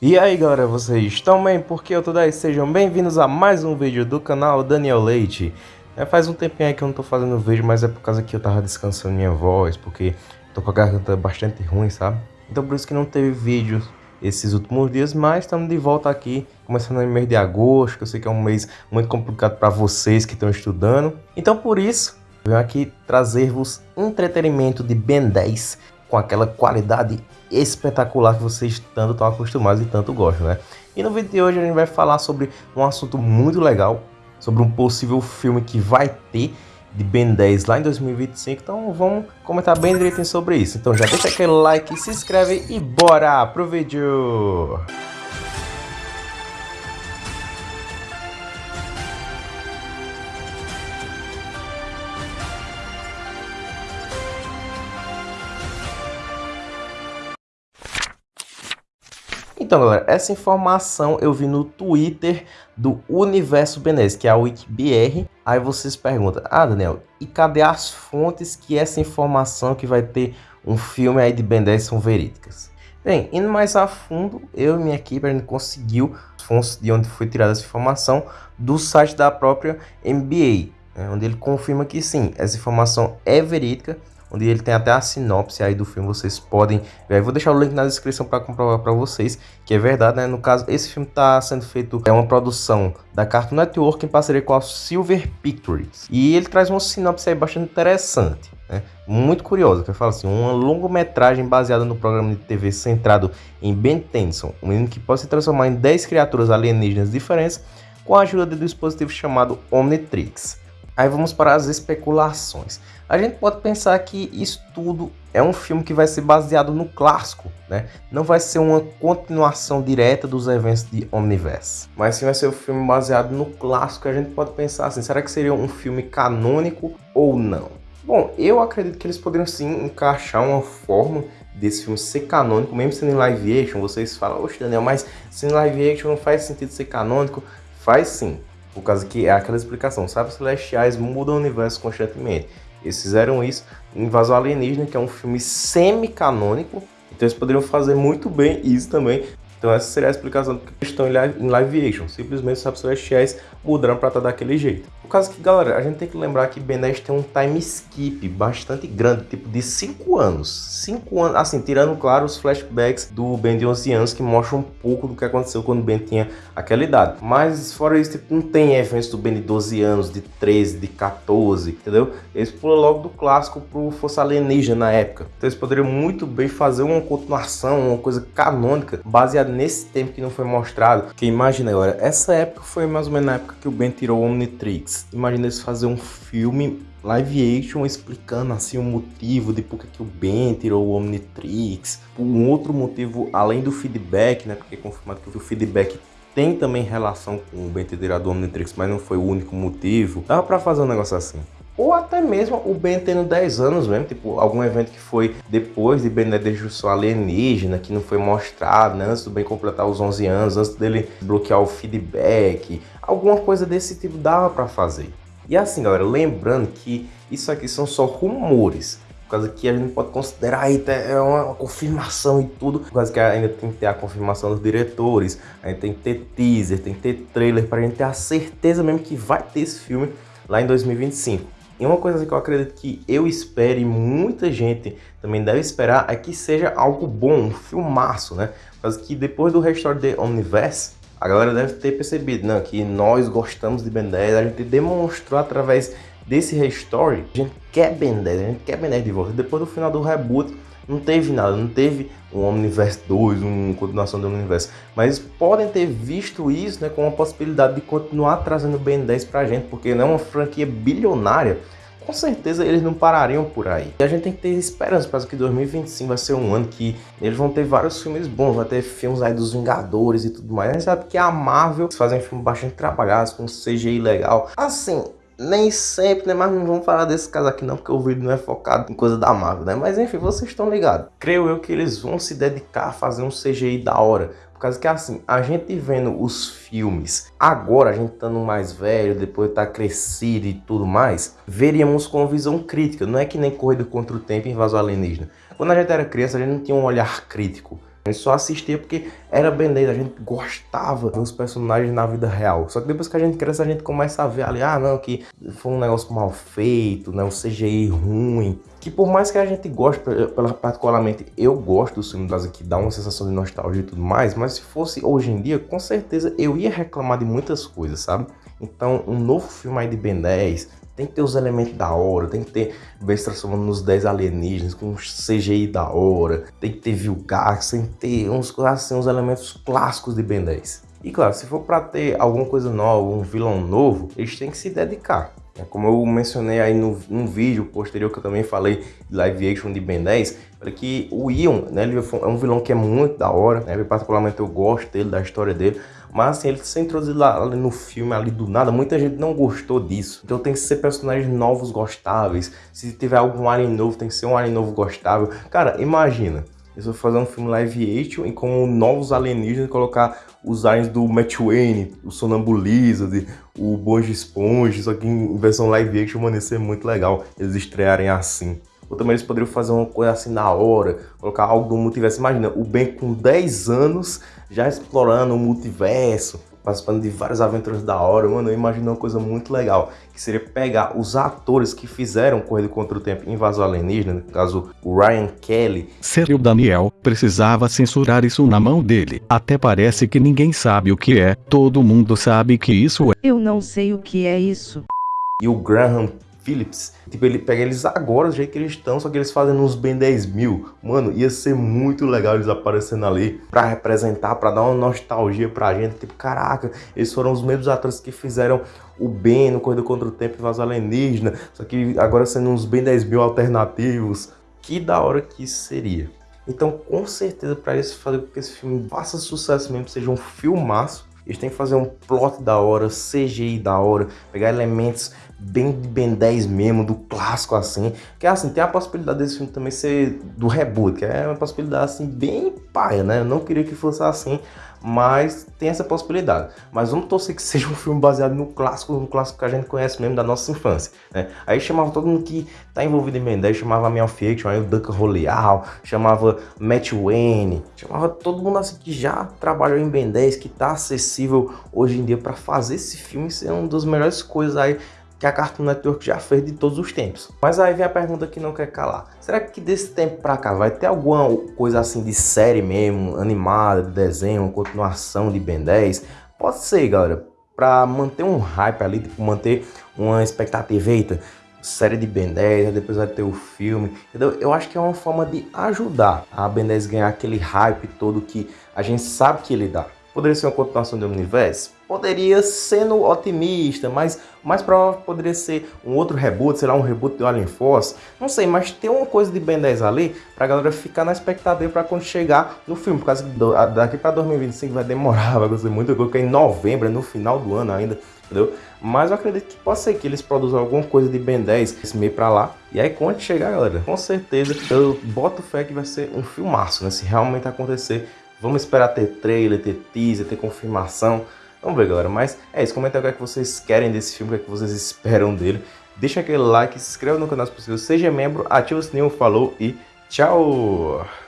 E aí galera, vocês estão bem? Porque eu tô daí? Sejam bem-vindos a mais um vídeo do canal Daniel Leite. É, faz um tempinho aí que eu não tô fazendo vídeo, mas é por causa que eu tava descansando minha voz, porque tô com a garganta bastante ruim, sabe? Então por isso que não teve vídeo esses últimos dias, mas estamos de volta aqui, começando no mês de agosto, que eu sei que é um mês muito complicado para vocês que estão estudando. Então por isso, venho aqui trazer-vos entretenimento de Ben 10 com aquela qualidade espetacular que vocês tanto estão acostumados e tanto gostam, né? E no vídeo de hoje a gente vai falar sobre um assunto muito legal, sobre um possível filme que vai ter de Ben 10 lá em 2025, então vamos comentar bem direitinho sobre isso. Então já deixa aquele like, se inscreve e bora pro vídeo! Então, galera, essa informação eu vi no Twitter do Universo Benez, que é a WikiBR. Aí vocês perguntam, ah, Daniel, e cadê as fontes que essa informação que vai ter um filme aí de Ben 10 são verídicas? Bem, indo mais a fundo, eu e minha equipe a gente conseguiu fontes de onde foi tirada essa informação do site da própria NBA, né, onde ele confirma que sim, essa informação é verídica onde ele tem até a sinopse aí do filme, vocês podem ver. Eu vou deixar o link na descrição para comprovar para vocês que é verdade, né? No caso, esse filme está sendo feito, é uma produção da Cartoon Network em parceria com a Silver Pictures. E ele traz uma sinopse aí bastante interessante. Né? Muito curiosa, que eu falo assim, uma longometragem baseada no programa de TV centrado em Ben Tennyson, um menino que pode se transformar em 10 criaturas alienígenas diferentes com a ajuda de um dispositivo chamado Omnitrix. Aí vamos para as especulações. A gente pode pensar que isso tudo é um filme que vai ser baseado no clássico, né? Não vai ser uma continuação direta dos eventos de Omniverse. Mas sim vai ser um filme baseado no clássico. A gente pode pensar assim, será que seria um filme canônico ou não? Bom, eu acredito que eles poderiam sim encaixar uma forma desse filme ser canônico, mesmo sendo em live action. Vocês falam, oxe Daniel, mas sendo live action não faz sentido ser canônico? Faz sim. Por causa que é aquela explicação, sabe? Celestiais mudam o universo constantemente. Eles fizeram isso em Invasão Alienígena, que é um filme semi-canônico. Então eles poderiam fazer muito bem isso também. Então essa seria a explicação do que estão em live action. Simplesmente os Sapos Celestiais mudaram para estar daquele jeito. Por causa que, galera, a gente tem que lembrar que Ben 10 tem um time skip bastante grande, tipo de 5 anos. 5 anos, assim, tirando, claro, os flashbacks do Ben de 11 anos, que mostram um pouco do que aconteceu quando o Ben tinha aquela idade. Mas, fora isso, tipo, não tem eventos do Ben de 12 anos, de 13, de 14, entendeu? Eles pulam logo do clássico pro Força Alienígena na época. Então eles poderiam muito bem fazer uma continuação, uma coisa canônica, baseada nesse tempo que não foi mostrado. Porque imagina agora, essa época foi mais ou menos na época que o Ben tirou o Omnitrix. Imagina eles fazer um filme live action explicando assim o motivo de por que o Ben tirou o Omnitrix, um outro motivo além do feedback, né? Porque é confirmado que o feedback tem também relação com o Ben ter tirado o Omnitrix, mas não foi o único motivo. Dava pra fazer um negócio assim. Ou até mesmo o Ben tendo 10 anos mesmo, tipo, algum evento que foi depois de Ben Destruição Alienígena, que não foi mostrado, né, antes do Ben completar os 11 anos, antes dele bloquear o feedback, alguma coisa desse tipo dava para fazer. E assim, galera, lembrando que isso aqui são só rumores, por causa que a gente pode considerar aí é uma confirmação e tudo, por causa que ainda tem que ter a confirmação dos diretores, a gente tem que ter teaser, tem que ter trailer para a gente ter a certeza mesmo que vai ter esse filme lá em 2025. E uma coisa que eu acredito que eu espero e muita gente também deve esperar é que seja algo bom, um filmaço, né? Mas que depois do Restore the Omniverse, a galera deve ter percebido né, que nós gostamos de Ben 10, a gente demonstrou através desse Restore, a gente quer Ben 10, a gente quer Ben 10 de volta. Depois do final do reboot, não teve nada, não teve um Omniverse 2, uma continuação do Omniverse, mas podem ter visto isso né, com a possibilidade de continuar trazendo Ben 10 pra gente, porque não é uma franquia bilionária, com certeza eles não parariam por aí. E a gente tem que ter esperança para que 2025 vai ser um ano que eles vão ter vários filmes bons, vai ter filmes aí dos Vingadores e tudo mais. A gente sabe que a Marvel fazem filmes bastante trabalhados, com CGI legal. Assim, nem sempre, né? Mas não vamos falar desse caso aqui não, porque o vídeo não é focado em coisa da Marvel, né? Mas enfim, vocês estão ligados. Creio eu que eles vão se dedicar a fazer um CGI da hora. Por causa que assim, a gente vendo os filmes, agora a gente estando mais velho, depois tá crescido e tudo mais, veríamos com visão crítica. Não é que nem Corrida contra o Tempo em Invasão Alienígena. Quando a gente era criança, a gente não tinha um olhar crítico. Gente só assistia porque era 10, a gente gostava dos personagens na vida real. Só que depois que a gente cresce, a gente começa a ver ali, ah não, que foi um negócio mal feito, né, um CGI ruim. Que por mais que a gente goste, particularmente eu gosto do filme das que dá uma sensação de nostalgia e tudo mais, mas se fosse hoje em dia, com certeza eu ia reclamar de muitas coisas, sabe? Então, um novo filme aí de Ben 10, tem que ter os elementos da hora, tem que ter Bess transformando nos 10 alienígenas, com CGI da hora, tem que ter Vilgax, tem que ter uns, assim, uns elementos clássicos de Ben 10. E claro, se for para ter alguma coisa nova, um vilão novo, eles têm que se dedicar. É como eu mencionei aí no, num vídeo posterior que eu também falei de live action de Ben 10, falei que o Ion, né, ele é um vilão que é muito da hora, né, particularmente eu gosto dele, da história dele, mas assim, ele se introduzido lá, ali no filme, ali do nada, muita gente não gostou disso. Então tem que ser personagens novos gostáveis. Se tiver algum alien novo, tem que ser um alien novo gostável. Cara, imagina. Eles vão fazer um filme live action e com novos alienígenas colocar os aliens do Matt Wayne, o Sonambuliza, o Bonge Esponja, só que em versão live action, mano, ia ser muito legal eles estrearem assim. Ou também eles poderiam fazer uma coisa assim na hora, colocar algo do multiverso. Imagina, o Ben com 10 anos já explorando o multiverso, participando de várias aventuras da hora. Mano, eu imagino uma coisa muito legal, que seria pegar os atores que fizeram Corrida contra o Tempo Invasão Alienígena, no caso o Ryan Kelly. Sério, Daniel, precisava censurar isso na mão dele. Até parece que ninguém sabe o que é, todo mundo sabe que isso é. Eu não sei o que é isso. E o Graham Phillips. Tipo, ele pega eles agora, do jeito que eles estão, só que eles fazem uns bem 10 mil. Mano, ia ser muito legal eles aparecendo ali pra representar, pra dar uma nostalgia pra gente. Tipo, caraca, eles foram os mesmos atores que fizeram o Ben no Corrida Contra o Tempo e Vaz Alienígena. Só que agora sendo uns bem 10 mil alternativos. Que da hora que isso seria. Então, com certeza, para isso fazer com que esse filme faça sucesso mesmo, seja um filmaço, eles têm que fazer um plot da hora, CGI da hora, pegar elementos bem de Ben 10 mesmo, do clássico assim. Que assim, tem a possibilidade desse filme também ser do reboot, que é uma possibilidade assim bem paia, né? Eu não queria que fosse assim, mas tem essa possibilidade. Mas vamos torcer que seja um filme baseado no clássico, no clássico que a gente conhece mesmo da nossa infância, né? Aí chamava todo mundo que tá envolvido em Ben 10, chamava Mel Fiction, aí o Duncan Roleal, chamava Matt Wayne, chamava todo mundo assim que já trabalhou em Ben 10, que tá acessível hoje em dia para fazer esse filme ser uma das melhores coisas aí que a Cartoon Network já fez de todos os tempos. Mas aí vem a pergunta que não quer calar. Será que desse tempo pra cá vai ter alguma coisa assim de série mesmo, animada, de desenho, continuação de Ben 10? Pode ser, galera. Pra manter um hype ali, tipo, manter uma expectativa, eita, série de Ben 10, depois vai ter o filme, entendeu? Eu acho que é uma forma de ajudar a Ben 10 ganhar aquele hype todo que a gente sabe que ele dá. Poderia ser uma continuação do Universo? Poderia sendo otimista, mas mais provável poderia ser um outro reboot, sei lá, um reboot do Alien Force. Não sei, mas tem uma coisa de Ben 10 ali pra galera ficar na expectativa pra quando chegar no filme. Por causa que daqui pra 2025 vai demorar, vai acontecer muita coisa, que é em novembro, é no final do ano ainda, entendeu? Mas eu acredito que pode ser que eles produzam alguma coisa de Ben 10 esse meio pra lá. E aí quando chegar, galera, com certeza eu boto fé que vai ser um filmaço, né? Se realmente acontecer Vamos esperar ter trailer, ter teaser, ter confirmação. Vamos ver, galera. Mas é isso. Comenta o que, é que vocês querem desse filme, o que, é que vocês esperam dele. Deixa aquele like, se inscreva no canal se possível, seja membro, ativa o sininho, falou e tchau!